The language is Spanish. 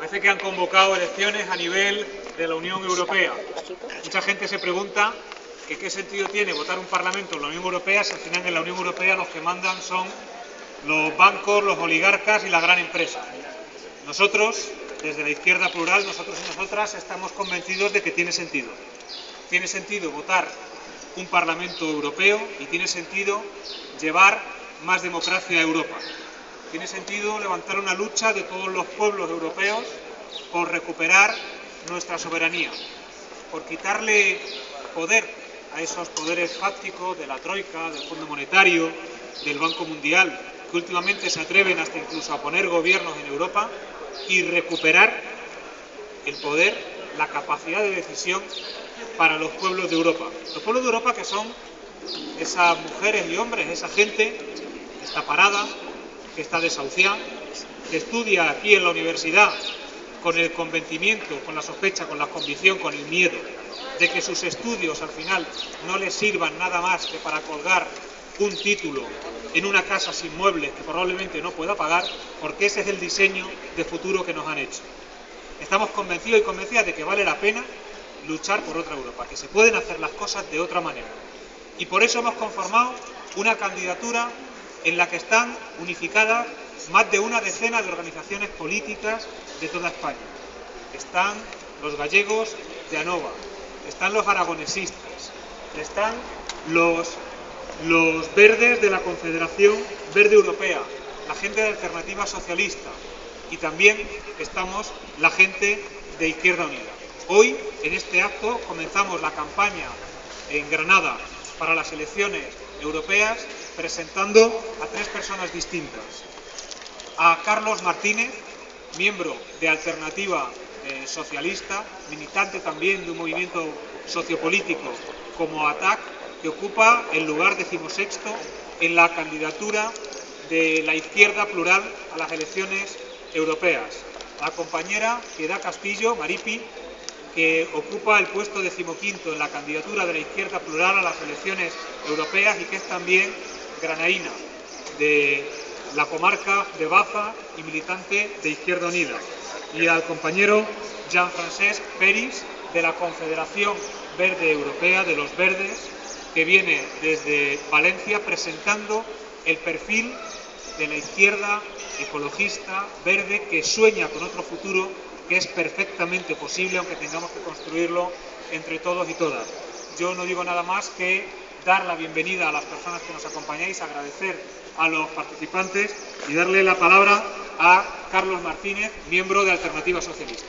Parece que han convocado elecciones a nivel de la Unión Europea. Mucha gente se pregunta que qué sentido tiene votar un Parlamento en la Unión Europea si al final en la Unión Europea los que mandan son los bancos, los oligarcas y la gran empresa. Nosotros, desde la izquierda plural, nosotros y nosotras estamos convencidos de que tiene sentido. Tiene sentido votar un Parlamento Europeo y tiene sentido llevar más democracia a Europa. Tiene sentido levantar una lucha de todos los pueblos europeos por recuperar nuestra soberanía, por quitarle poder a esos poderes fácticos de la Troika, del Fondo Monetario, del Banco Mundial, que últimamente se atreven hasta incluso a poner gobiernos en Europa, y recuperar el poder, la capacidad de decisión para los pueblos de Europa. Los pueblos de Europa que son esas mujeres y hombres, esa gente está parada, que está desahuciada, que estudia aquí en la universidad con el convencimiento, con la sospecha, con la convicción, con el miedo de que sus estudios al final no les sirvan nada más que para colgar un título en una casa sin muebles que probablemente no pueda pagar, porque ese es el diseño de futuro que nos han hecho. Estamos convencidos y convencidas de que vale la pena luchar por otra Europa, que se pueden hacer las cosas de otra manera. Y por eso hemos conformado una candidatura en la que están unificadas más de una decena de organizaciones políticas de toda España. Están los gallegos de ANOVA, están los aragonesistas, están los, los verdes de la Confederación Verde Europea, la gente de Alternativa Socialista y también estamos la gente de Izquierda Unida. Hoy, en este acto, comenzamos la campaña en Granada para las elecciones europeas presentando a tres personas distintas. A Carlos Martínez, miembro de Alternativa eh, Socialista, militante también de un movimiento sociopolítico como ATAC, que ocupa el lugar decimosexto en la candidatura de la izquierda plural a las elecciones europeas. La compañera Piedad Castillo, Maripi, que ocupa el puesto decimoquinto en la candidatura de la izquierda plural a las elecciones europeas y que es también granaína de la comarca de Baza y militante de Izquierda Unida. Y al compañero Jean-Francesc Peris de la Confederación Verde Europea de los Verdes, que viene desde Valencia presentando el perfil de la izquierda ecologista, verde, que sueña con otro futuro que es perfectamente posible, aunque tengamos que construirlo entre todos y todas. Yo no digo nada más que dar la bienvenida a las personas que nos acompañáis, agradecer a los participantes y darle la palabra a Carlos Martínez, miembro de Alternativa Socialista.